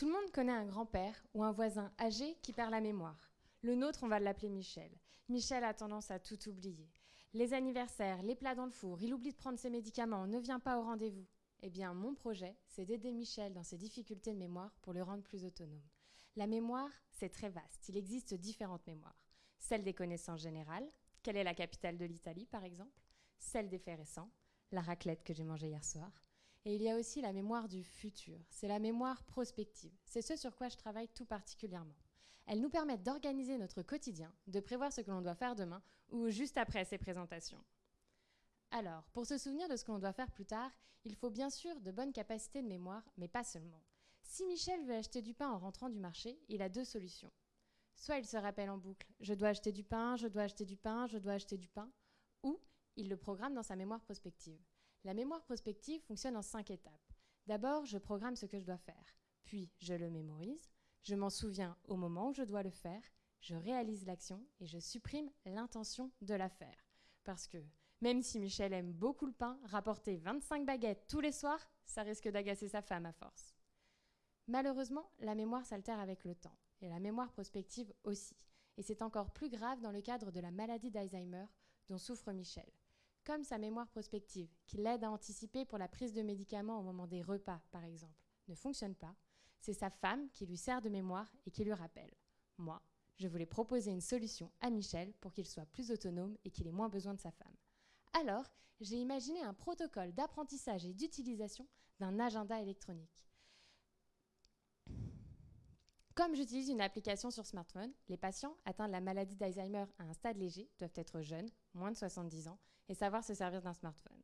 Tout le monde connaît un grand-père ou un voisin âgé qui perd la mémoire. Le nôtre, on va l'appeler Michel. Michel a tendance à tout oublier. Les anniversaires, les plats dans le four, il oublie de prendre ses médicaments, ne vient pas au rendez-vous. Eh bien, mon projet, c'est d'aider Michel dans ses difficultés de mémoire pour le rendre plus autonome. La mémoire, c'est très vaste. Il existe différentes mémoires. Celle des connaissances générales. Quelle est la capitale de l'Italie, par exemple? Celle des faits récents. La raclette que j'ai mangée hier soir. Et il y a aussi la mémoire du futur. C'est la mémoire prospective. C'est ce sur quoi je travaille tout particulièrement. Elles nous permettent d'organiser notre quotidien, de prévoir ce que l'on doit faire demain ou juste après ces présentations. Alors, pour se souvenir de ce que l'on doit faire plus tard, il faut bien sûr de bonnes capacités de mémoire, mais pas seulement. Si Michel veut acheter du pain en rentrant du marché, il a deux solutions. Soit il se rappelle en boucle « je dois acheter du pain, je dois acheter du pain, je dois acheter du pain », ou il le programme dans sa mémoire prospective. La mémoire prospective fonctionne en cinq étapes. D'abord, je programme ce que je dois faire. Puis, je le mémorise. Je m'en souviens au moment où je dois le faire. Je réalise l'action et je supprime l'intention de la faire. Parce que, même si Michel aime beaucoup le pain, rapporter 25 baguettes tous les soirs, ça risque d'agacer sa femme à force. Malheureusement, la mémoire s'altère avec le temps, et la mémoire prospective aussi. Et c'est encore plus grave dans le cadre de la maladie d'Alzheimer dont souffre Michel comme sa mémoire prospective, qui l'aide à anticiper pour la prise de médicaments au moment des repas, par exemple, ne fonctionne pas, c'est sa femme qui lui sert de mémoire et qui lui rappelle. Moi, je voulais proposer une solution à Michel pour qu'il soit plus autonome et qu'il ait moins besoin de sa femme. Alors, j'ai imaginé un protocole d'apprentissage et d'utilisation d'un agenda électronique. Comme j'utilise une application sur smartphone, les patients atteints de la maladie d'Alzheimer à un stade léger doivent être jeunes, moins de 70 ans, et savoir se servir d'un smartphone.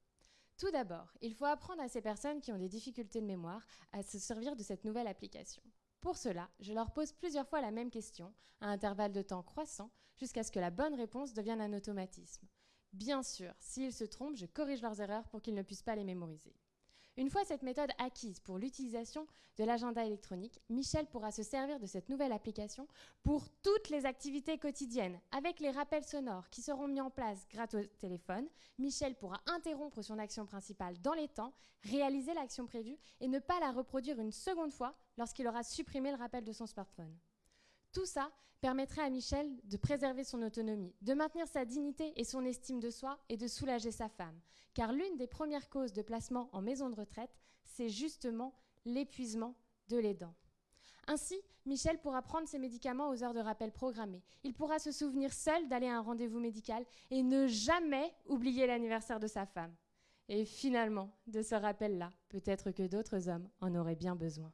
Tout d'abord, il faut apprendre à ces personnes qui ont des difficultés de mémoire à se servir de cette nouvelle application. Pour cela, je leur pose plusieurs fois la même question, à intervalles de temps croissants, jusqu'à ce que la bonne réponse devienne un automatisme. Bien sûr, s'ils se trompent, je corrige leurs erreurs pour qu'ils ne puissent pas les mémoriser. Une fois cette méthode acquise pour l'utilisation de l'agenda électronique, Michel pourra se servir de cette nouvelle application pour toutes les activités quotidiennes. Avec les rappels sonores qui seront mis en place grâce au téléphone, Michel pourra interrompre son action principale dans les temps, réaliser l'action prévue et ne pas la reproduire une seconde fois lorsqu'il aura supprimé le rappel de son smartphone. Tout ça permettrait à Michel de préserver son autonomie, de maintenir sa dignité et son estime de soi et de soulager sa femme. Car l'une des premières causes de placement en maison de retraite, c'est justement l'épuisement de l'aidant. Ainsi, Michel pourra prendre ses médicaments aux heures de rappel programmées. Il pourra se souvenir seul d'aller à un rendez-vous médical et ne jamais oublier l'anniversaire de sa femme. Et finalement, de ce rappel-là, peut-être que d'autres hommes en auraient bien besoin.